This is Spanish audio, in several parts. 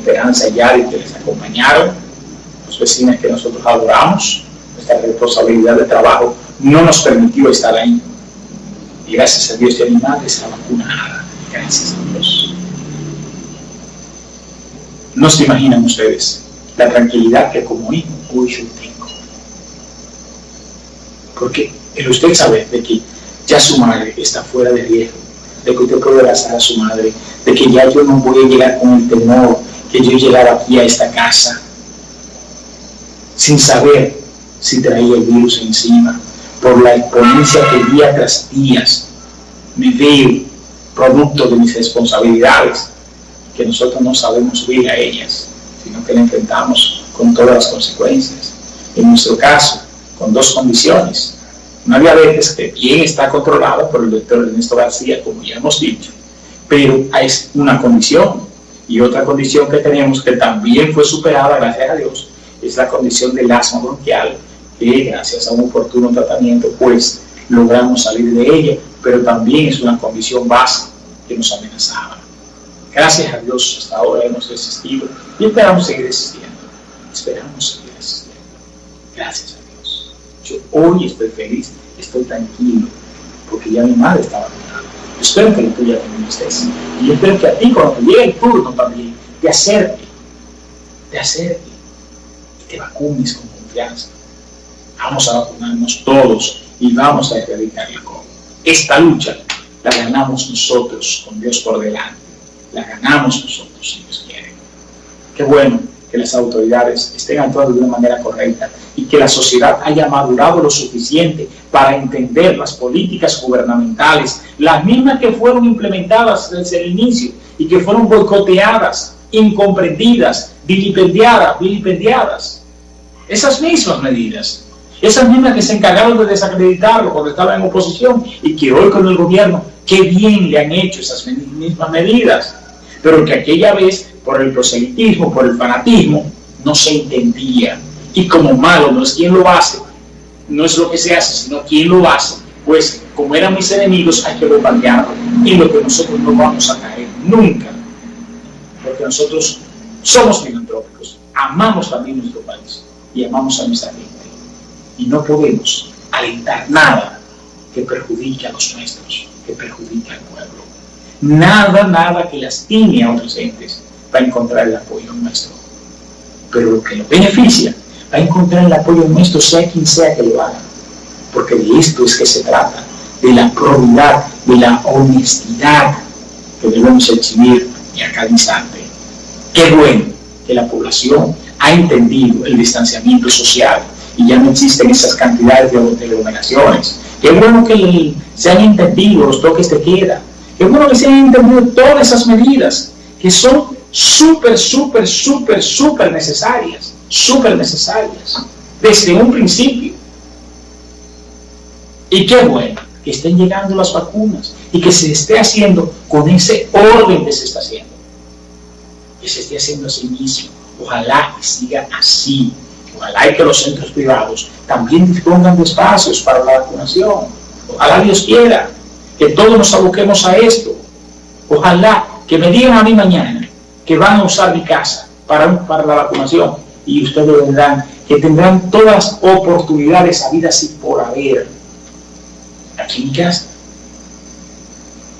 Esperanza y Yari que les acompañaron, los vecinos que nosotros adoramos, nuestra responsabilidad de trabajo no nos permitió estar ahí. Y gracias a Dios mi madre está vacunada. Gracias a Dios. No se imaginan ustedes la tranquilidad que como hijo hoy yo tengo. Porque el usted sabe de que ya su madre está fuera de riesgo, de que usted puede abrazar a su madre, de que ya yo no voy a llegar con el temor que yo llegara aquí a esta casa sin saber si traía el virus encima, por la exponencia que día tras día me veo producto de mis responsabilidades, que nosotros no sabemos huir a ellas, sino que la enfrentamos con todas las consecuencias. En nuestro caso, con dos condiciones. Había veces que bien está controlado por el doctor Ernesto García, como ya hemos dicho, pero hay una condición. Y otra condición que tenemos que también fue superada, gracias a Dios, es la condición del asma bronquial, que gracias a un oportuno tratamiento, pues logramos salir de ella, pero también es una condición base que nos amenazaba. Gracias a Dios hasta ahora hemos resistido y esperamos seguir resistiendo. Esperamos seguir resistiendo. Gracias a Dios. Yo hoy estoy feliz, estoy tranquilo, porque ya mi madre estaba Espero que la tuya también estés. Y yo espero que a ti cuando te llegue el turno también, te acerque, te acerque y te vacunes con confianza. Vamos a vacunarnos todos y vamos a erradicar el COVID. Esta lucha la ganamos nosotros con Dios por delante. La ganamos nosotros, si Dios quiere. Qué bueno que las autoridades estén actuando de una manera correcta y que la sociedad haya madurado lo suficiente para entender las políticas gubernamentales, las mismas que fueron implementadas desde el inicio y que fueron boicoteadas, incomprendidas, vilipendiadas, vilipendiadas. Esas mismas medidas esas mismas que se encargaron de desacreditarlo cuando estaba en oposición y que hoy con el gobierno, qué bien le han hecho esas mismas medidas. Pero que aquella vez, por el proselitismo, por el fanatismo, no se entendía. Y como malo no es quien lo hace, no es lo que se hace, sino quien lo hace. Pues como eran mis enemigos, hay que bombardearlo. Y lo que nosotros no vamos a caer nunca. Porque nosotros somos filantrópicos, amamos también nuestro país y amamos a nuestra gente y no podemos alentar nada que perjudique a los nuestros, que perjudique al pueblo. Nada, nada que lastime a otros entes va a encontrar el apoyo nuestro. Pero lo que lo beneficia va a encontrar el apoyo nuestro sea quien sea que lo haga. Porque de esto es que se trata, de la probidad, de la honestidad que debemos exhibir y a cada instante. Qué bueno que la población ha entendido el distanciamiento social, y ya no existen esas cantidades de aglomeraciones. Qué bueno que se han entendido los toques de queda. Qué bueno que se han entendido todas esas medidas que son súper, súper, súper, súper necesarias. Súper necesarias. Desde un principio. Y qué bueno que estén llegando las vacunas y que se esté haciendo con ese orden que se está haciendo. Que se esté haciendo así mismo. Ojalá que siga así Ojalá que los centros privados también dispongan de espacios para la vacunación. Ojalá Dios quiera que todos nos aboquemos a esto. Ojalá que me digan a mí mañana que van a usar mi casa para, para la vacunación y ustedes verán que tendrán todas las oportunidades habidas y por haber aquí en casa.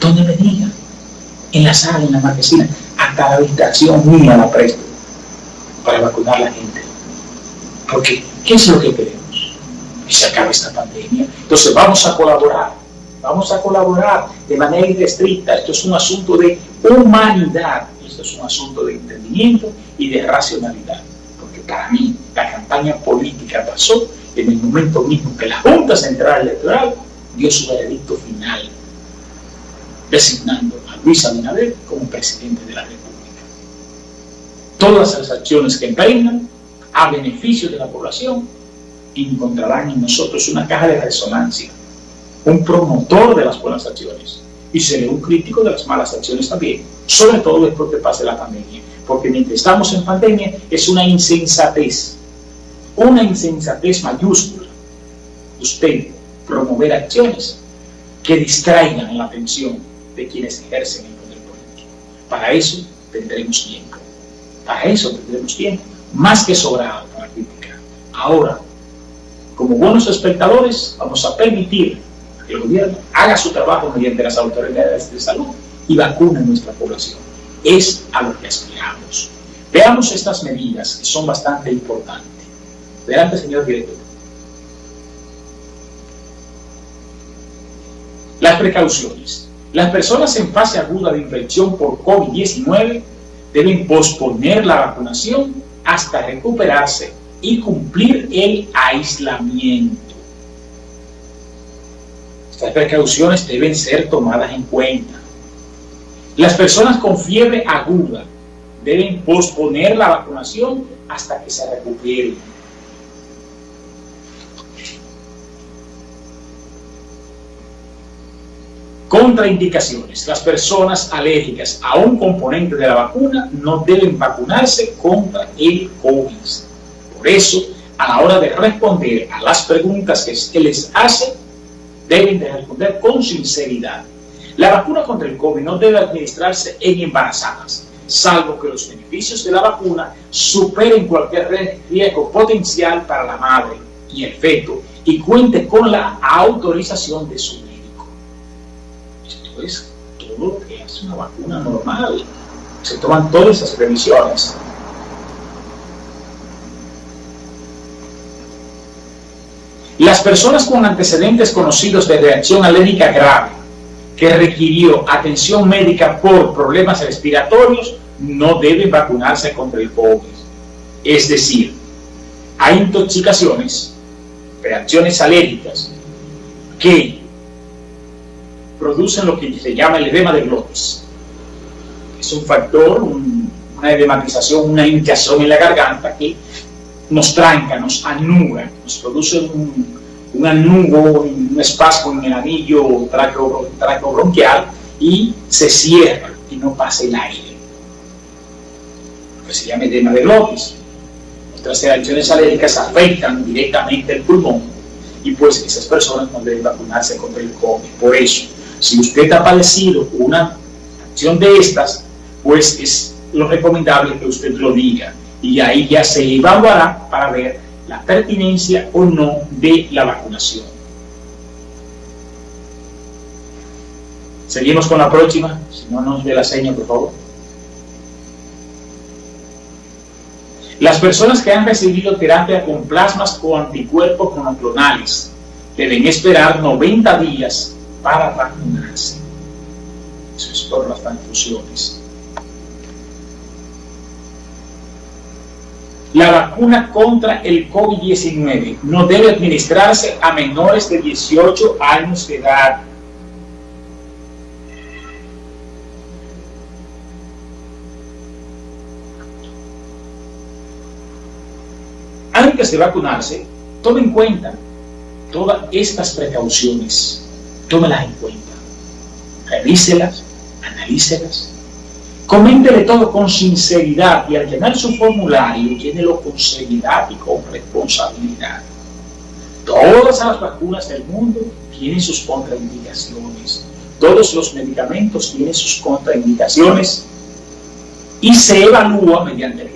Donde me en la sala, en la marquesina, hasta la habitación mía la presto para vacunar a la gente. Porque, ¿qué es lo que queremos? Que se acabe esta pandemia. Entonces vamos a colaborar, vamos a colaborar de manera irrestricta. Esto es un asunto de humanidad, esto es un asunto de entendimiento y de racionalidad. Porque para mí la campaña política pasó en el momento mismo que la Junta Central Electoral dio su veredicto final, designando a Luis Abinader como presidente de la República. Todas las acciones que emprendan a beneficio de la población, encontrarán en nosotros una caja de resonancia, un promotor de las buenas acciones y seré un crítico de las malas acciones también, sobre todo después que pase la pandemia, porque mientras estamos en pandemia es una insensatez, una insensatez mayúscula, usted promover acciones que distraigan la atención de quienes ejercen el poder político. Para eso tendremos tiempo Para eso tendremos tiempo, más que sobrado para criticar. Ahora, como buenos espectadores, vamos a permitir que el gobierno haga su trabajo mediante las autoridades de salud y vacune a nuestra población. Es a lo que aspiramos. Veamos estas medidas que son bastante importantes. Adelante, señor director. Las precauciones. Las personas en fase aguda de infección por COVID-19 deben posponer la vacunación hasta recuperarse y cumplir el aislamiento. Estas precauciones deben ser tomadas en cuenta. Las personas con fiebre aguda deben posponer la vacunación hasta que se recuperen. Contraindicaciones. Las personas alérgicas a un componente de la vacuna no deben vacunarse contra el COVID. Por eso, a la hora de responder a las preguntas que se les hace, deben de responder con sinceridad. La vacuna contra el COVID no debe administrarse en embarazadas, salvo que los beneficios de la vacuna superen cualquier riesgo potencial para la madre y el feto y cuente con la autorización de su es todo lo que es una vacuna normal. Se toman todas esas previsiones. Las personas con antecedentes conocidos de reacción alérgica grave que requirió atención médica por problemas respiratorios no deben vacunarse contra el COVID. Es decir, hay intoxicaciones, reacciones alérgicas que producen lo que se llama el edema de glotis. Es un factor, una edematización, una hinchazón en la garganta que nos tranca, nos anuga, nos produce un, un anugo, un espasmo en el anillo traqueobronquial y se cierra y no pasa el aire. Lo se llama edema de glotis. Nuestras reacciones alérgicas afectan directamente el pulmón y pues esas personas no deben vacunarse contra el COVID. Por eso, si usted ha padecido una acción de estas, pues es lo recomendable que usted lo diga y ahí ya se evaluará para ver la pertinencia o no de la vacunación. Seguimos con la próxima, si no nos dé la seña, por favor. Las personas que han recibido terapia con plasmas o anticuerpos monoclonales deben esperar 90 días para vacunarse. Eso es por las transfusiones. La vacuna contra el COVID-19 no debe administrarse a menores de 18 años de edad. Antes de vacunarse, tome en cuenta todas estas precauciones tómelas en cuenta, revíselas, analícelas, coméntele todo con sinceridad y al llenar su formulario, llénelo con seriedad y con responsabilidad. Todas las vacunas del mundo tienen sus contraindicaciones. Todos los medicamentos tienen sus contraindicaciones y se evalúa mediante el